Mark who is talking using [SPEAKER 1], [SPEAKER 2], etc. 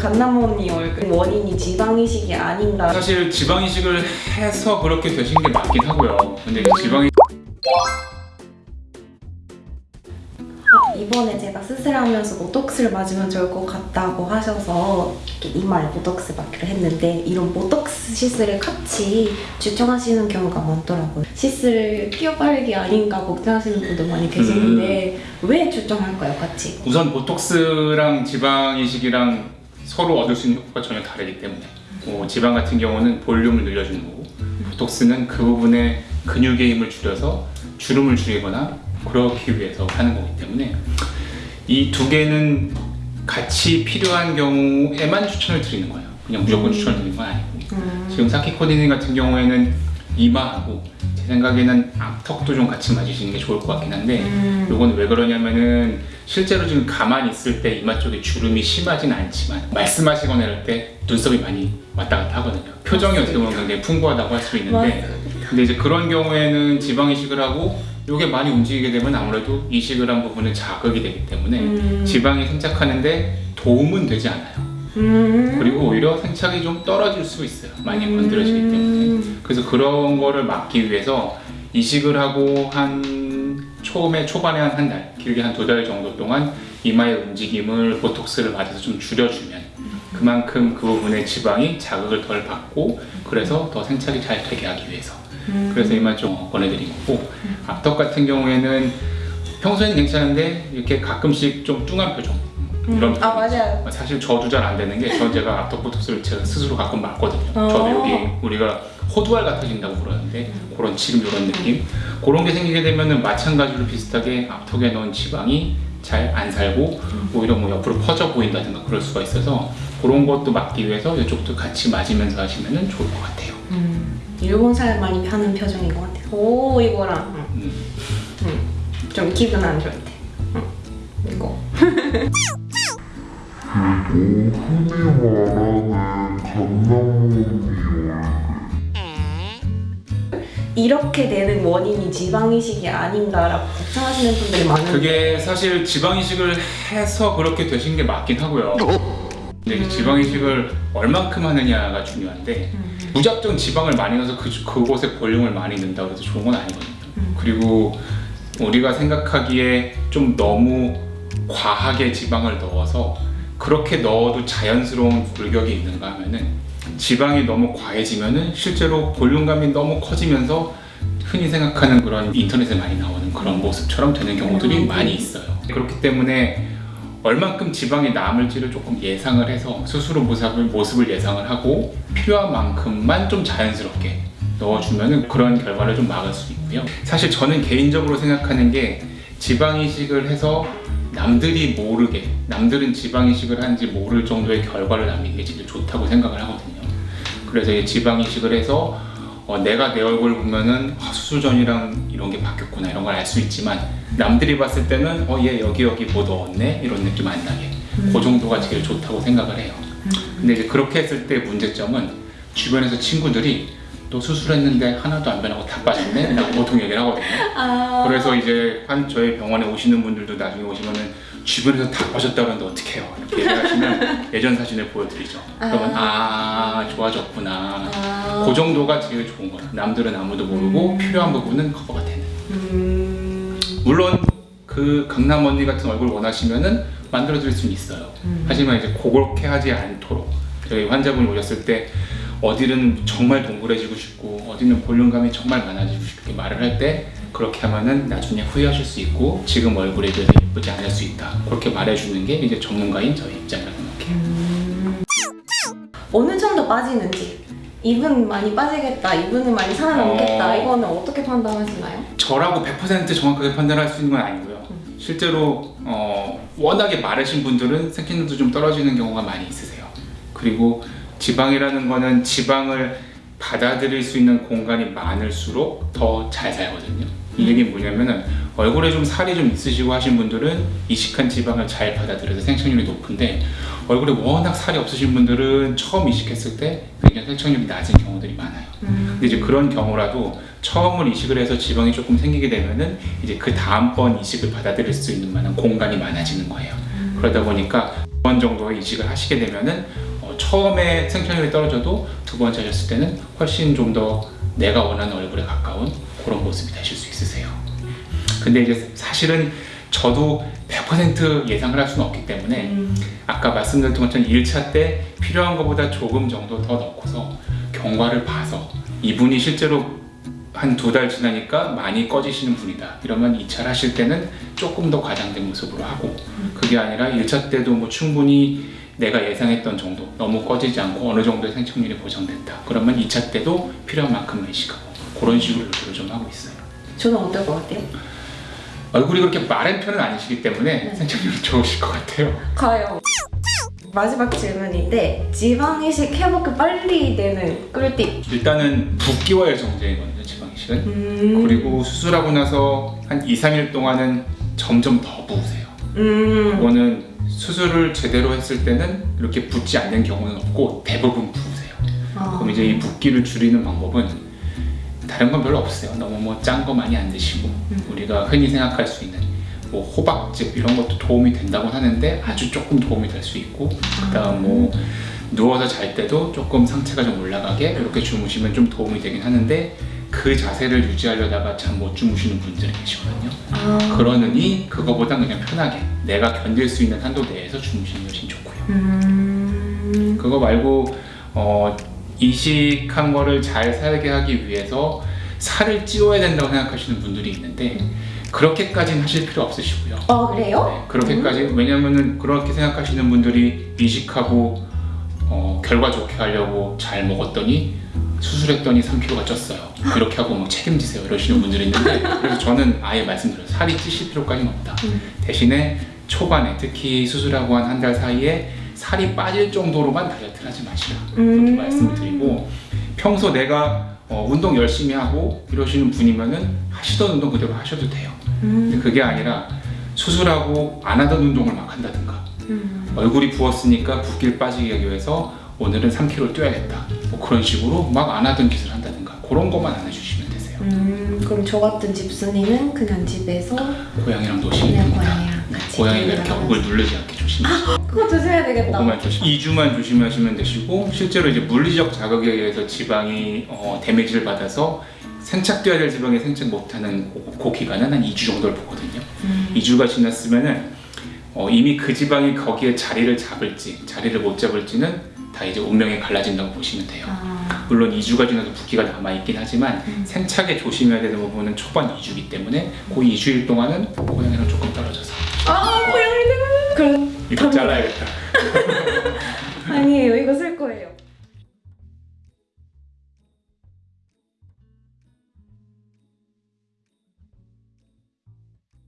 [SPEAKER 1] 강남 언니 얼굴 원인이 지방이식이 아닌가
[SPEAKER 2] 사실 지방 이식을 해서 그렇게 되신 게 맞긴 하고요. 근데 이 지방이
[SPEAKER 1] 아, 이번에 제가 수술하면서 보톡스를 맞으면 좋을 것 같다고 하셔서 이렇게 이마에 보톡스 맞기로 했는데 이런 보톡스 시술을 같이 추천하시는 경우가 많더라고요 시술 끼어바르기 아닌가 걱정하시는 분들 많이 계시는데 왜 추천할까요 같이?
[SPEAKER 2] 우선 보톡스랑 지방 이식이랑 서로 얻을 수 있는 효과가 전혀 다르기 때문에 뭐 지방 같은 경우는 볼륨을 늘려주는 거고 보톡스는 그 부분에 근육의 힘을 줄여서 주름을 줄이거나 그러기 위해서 하는 거기 때문에 이 두 개는 같이 필요한 경우에만 추천을 드리는 거예요. 그냥 무조건
[SPEAKER 1] 음.
[SPEAKER 2] 추천을 드리는 건 아니고
[SPEAKER 1] 음.
[SPEAKER 2] 지금 사키 코디닌 같은 경우에는 이마하고 제 생각에는 앞턱도 좀 같이 맞으시는 게 좋을 것 같긴 한데
[SPEAKER 1] 음.
[SPEAKER 2] 요건 왜 그러냐면은 실제로 지금 가만히 있을 때 이마 쪽에 주름이 심하진 않지만 말씀하시거나 이럴 때 눈썹이 많이 왔다 갔다 하거든요 표정이 어떻게 보면 굉장히 풍부하다고 할 수 있는데 근데 이제 그런 경우에는 지방 이식을 하고 요게 많이 움직이게 되면 아무래도 이식을 한 부분은 자극이 되기 때문에
[SPEAKER 1] 음.
[SPEAKER 2] 지방이 생착하는데 도움은 되지 않아요
[SPEAKER 1] 음.
[SPEAKER 2] 그리고 오히려 생착이 좀 떨어질 수 있어요 많이 건드려지기 때문에
[SPEAKER 1] 음.
[SPEAKER 2] 그래서 그런 거를 막기 위해서 이식을 하고 한 처음에 초반에 한 한 달, 길게 한 두 달 정도 동안 이마의 움직임을 보톡스를 맞아서 좀 줄여주면 그만큼 그 부분의 지방이 자극을 덜 받고 그래서 더 생착이 잘 되게 하기 위해서
[SPEAKER 1] 음.
[SPEAKER 2] 그래서 이만 좀 권해드린 거고 앞턱 같은 경우에는 평소에는 괜찮은데 이렇게 가끔씩 좀 뚱한 표정 이런
[SPEAKER 1] 음. 아 맞아요
[SPEAKER 2] 사실 저도 잘 안 되는 게전 제가 앞턱 보톡스를 제가 스스로 가끔 맞거든요.
[SPEAKER 1] 어.
[SPEAKER 2] 저도 여기 우리가 호두알 같아진다고 그러는데 그런 지금 이런 느낌 그런 게 생기게 되면은 마찬가지로 비슷하게 앞턱에 넣은 지방이 잘 안 살고 오히려 뭐 옆으로 퍼져 보인다든가 그럴 수가 있어서 그런 것도 막기 위해서 이쪽도 같이 맞으면서 하시면은 좋을 것 같아요.
[SPEAKER 1] 음. 일본 사람 많이 하는 표정인 것 같아요 오 이거랑 음.
[SPEAKER 2] 음.
[SPEAKER 1] 좀 기분 안 좋을 때 음. 이거
[SPEAKER 3] 흔히 말하는 강남론이
[SPEAKER 1] 이렇게 되는 원인이 지방이식이 아닌가라고 걱정하시는 분들이 많은데
[SPEAKER 2] 그게 사실 지방 이식을 해서 그렇게 되신 게 맞긴 하고요. 근데 이 지방 이식을 얼만큼 하느냐가 중요한데
[SPEAKER 1] 음.
[SPEAKER 2] 무작정 지방을 많이 넣어서 그, 그곳에 볼륨을 많이 넣는다고 해서 좋은 건 아니거든요.
[SPEAKER 1] 음.
[SPEAKER 2] 그리고 우리가 생각하기에 좀 너무 과하게 지방을 넣어서 그렇게 넣어도 자연스러운 골격이 있는가 하면은 지방이 너무 과해지면은 실제로 볼륨감이 너무 커지면서 흔히 생각하는 그런 인터넷에 많이 나오는 그런 모습처럼 되는 경우들이
[SPEAKER 1] 음.
[SPEAKER 2] 많이 있어요. 그렇기 때문에 얼만큼 지방이 남을지를 조금 예상을 해서 스스로 모습을, 모습을 예상을 하고 필요한 만큼만 좀 자연스럽게 넣어주면 그런 결과를 좀 막을 수 있고요. 사실 저는 개인적으로 생각하는 게 지방 이식을 해서 남들이 모르게 남들은 지방 이식을 한지 모를 정도의 결과를 남기는 게 제일 좋다고 생각을 하거든요. 그래서 이 지방 이식을 해서 어, 내가 내 얼굴 보면은 아, 수술 전이랑 이런 게 바뀌었구나 이런 걸 알 수 있지만 남들이 봤을 때는 어 얘 여기 여기 뭐 넣었네 이런 느낌 안 나게 그 정도가 제일 좋다고 생각을 해요. 근데 이제 그렇게 했을 때 문제점은 주변에서 친구들이 또 수술했는데 하나도 안 변하고 다 빠졌네? 라고 보통 얘기를 하거든요.
[SPEAKER 1] 아...
[SPEAKER 2] 그래서 이제 한 저희 병원에 오시는 분들도 나중에 오시면은 주변에서 다 빠졌다 그러는데 어떻게 해요? 이렇게 얘기하시면 예전 사진을 보여드리죠. 그러면 아 좋아졌구나.
[SPEAKER 1] 아...
[SPEAKER 2] 그 정도가 제일 좋은 거예요. 남들은 아무도 모르고 필요한 부분은 커버가 되는.
[SPEAKER 1] 음...
[SPEAKER 2] 물론 그 강남 언니 같은 얼굴 원하시면은 만들어 드릴 수는 있어요.
[SPEAKER 1] 음.
[SPEAKER 2] 하지만 이제 그렇게 하지 않도록 저희 환자분이 오셨을 때 어디는 정말 동그래지고 싶고 어디는 볼륨감이 정말 많아지고 싶게 말을 할 때 그렇게 하면은 나중에 후회하실 수 있고 지금 얼굴에 비해서 예쁘지 않을 수 있다. 그렇게 말해주는 게 이제 전문가인 저희 입장이라고 생각해요.
[SPEAKER 1] 음... 어느 정도 빠지는지 이분 많이 빠지겠다, 이분은 많이 살아남겠다
[SPEAKER 2] 어.
[SPEAKER 1] 이거는 어떻게 판단하시나요?
[SPEAKER 2] 저라고 100% 정확하게 판단할 수 있는 건 아니고요. 실제로 어, 워낙에 마르신 분들은 생기능도 좀 떨어지는 경우가 많이 있으세요. 그리고 지방이라는 거는 지방을 받아들일 수 있는 공간이 많을수록 더 잘 살거든요. 이 얘기는 뭐냐면은 얼굴에 좀 살이 좀 있으시고 하신 분들은 이식한 지방을 잘 받아들여서 생착률이 높은데 얼굴에 워낙 살이 없으신 분들은 처음 이식했을 때 굉장히 생착률이 낮은 경우들이 많아요. 근데 이제 그런 경우라도 처음을 이식을 해서 지방이 조금 생기게 되면은 이제 그 다음번 이식을 받아들일 수 있는 만한 공간이 많아지는 거예요. 그러다 보니까 번 정도 이식을 하시게 되면은 어, 처음에 생착률이 떨어져도 두 번째 하셨을 때는 훨씬 좀 더 내가 원하는 얼굴에 가까운 그런 모습이 되실 수 있으세요. 근데 이제 사실은 저도 100% 예상을 할 수는 없기 때문에
[SPEAKER 1] 음.
[SPEAKER 2] 아까 말씀드렸던 것처럼 1차 때 필요한 것보다 조금 정도 더 넣고서 경과를 봐서 이분이 실제로 한 두 달 지나니까 많이 꺼지시는 분이다 이러면 2차를 하실 때는 조금 더 과장된 모습으로 하고 그게 아니라 1차 때도 뭐 충분히 내가 예상했던 정도 너무 꺼지지 않고 어느 정도의 생착률이 보장됐다 그러면 2차 때도 필요한 만큼만 이식하고 그런 식으로 유도를 좀 하고 있어요
[SPEAKER 1] 저는 어떨 것 같아요?
[SPEAKER 2] 얼굴이 그렇게 마른 편은 아니시기 때문에
[SPEAKER 1] 네.
[SPEAKER 2] 생착률이 좋으실 것 같아요
[SPEAKER 1] 가요. 마지막 질문인데 지방 이식 회복이 빨리 되는 꿀팁.
[SPEAKER 2] 일단은 붓기와의 정제이거든요 지방이식은
[SPEAKER 1] 음.
[SPEAKER 2] 그리고 수술하고 나서 한 2, 3일 동안은 점점 더 부으세요
[SPEAKER 1] 음.
[SPEAKER 2] 이거는 수술을 제대로 했을 때는 이렇게 붓지 않는 경우는 없고 대부분 부으세요.
[SPEAKER 1] 아.
[SPEAKER 2] 그럼 이제 이 붓기를 줄이는 방법은 다른 건 별로 없어요. 너무 뭐 짠 거 많이 안 드시고 우리가 흔히 생각할 수 있는 뭐 호박즙 이런 것도 도움이 된다고 하는데 아주 조금 도움이 될 수 있고 그 다음 뭐 누워서 잘 때도 조금 상체가 좀 올라가게 이렇게 주무시면 좀 도움이 되긴 하는데 그 자세를 유지하려다가 잠 못 주무시는 분들이 계시거든요.
[SPEAKER 1] 아.
[SPEAKER 2] 그러느니 그거보단 그냥 편하게 내가 견딜 수 있는 한도 내에서 주무시는 게 훨씬 좋고요.
[SPEAKER 1] 음.
[SPEAKER 2] 그거 말고 어, 이식한 거를 잘 살게 하기 위해서 살을 찌워야 된다고 생각하시는 분들이 있는데 그렇게까지는 하실 필요 없으시고요.
[SPEAKER 1] 어 그래요?
[SPEAKER 2] 네, 그렇게까지 왜냐면은 그렇게 생각하시는 분들이 이식하고 어, 결과 좋게 하려고 잘 먹었더니 수술했더니 3kg가 쪘어요. 이렇게 하고 뭐 책임지세요 이러시는 분들이 있는데 그래서 저는 아예 말씀드려요. 살이 찌실 필요까지는 없다.
[SPEAKER 1] 음.
[SPEAKER 2] 대신에 초반에 특히 수술하고 한 한 달 사이에 살이 빠질 정도로만 다이어트를 하지 마시라 그렇게
[SPEAKER 1] 음.
[SPEAKER 2] 말씀을 드리고 평소 내가 어, 운동 열심히 하고 이러시는 분이면은 하시던 운동 그대로 하셔도 돼요. 근데
[SPEAKER 1] 음.
[SPEAKER 2] 그게 아니라 수술하고 안 하던 운동을 막 한다든가
[SPEAKER 1] 음.
[SPEAKER 2] 얼굴이 부었으니까 붓기를 빠지게 하기 위해서 오늘은 3kg 뛰어야겠다 뭐 그런 식으로 막 안 하던 짓을 한다든가 그런 것만 안 해주시면 되세요
[SPEAKER 1] 음. 그럼 저 같은 집순이는 그냥 집에서
[SPEAKER 2] 고양이랑 노시면
[SPEAKER 1] 그냥
[SPEAKER 2] 됩니다
[SPEAKER 1] 고양이랑 같이
[SPEAKER 2] 고양이가 이렇게. 얼굴 누르지 않게 조심하시고
[SPEAKER 1] 그거 조심해야 되겠다.
[SPEAKER 2] 조심 2주만 조심하시면 되시고 실제로 이제 물리적 자극에 의해서 지방이 어, 데미지를 받아서 생착돼야 될 지방이 생착 못하는 그, 그 기간은 한 2주 정도를 보거든요
[SPEAKER 1] 음.
[SPEAKER 2] 2주가 지났으면은 어, 이미 그 지방이 거기에 자리를 잡을지 자리를 못 잡을지는 다 이제 운명이 갈라진다고 보시면 돼요.
[SPEAKER 1] 아.
[SPEAKER 2] 물론 2주가 지나도 붓기가 남아 있긴 하지만
[SPEAKER 1] 음.
[SPEAKER 2] 생착에 조심해야 되는 부분은 초반 2주이기 때문에 그 2주일 동안은 고양이랑 조금 떨어져서
[SPEAKER 1] 아 고양이들. 그럼
[SPEAKER 2] 이거. 잘라야겠다.
[SPEAKER 1] 아니에요.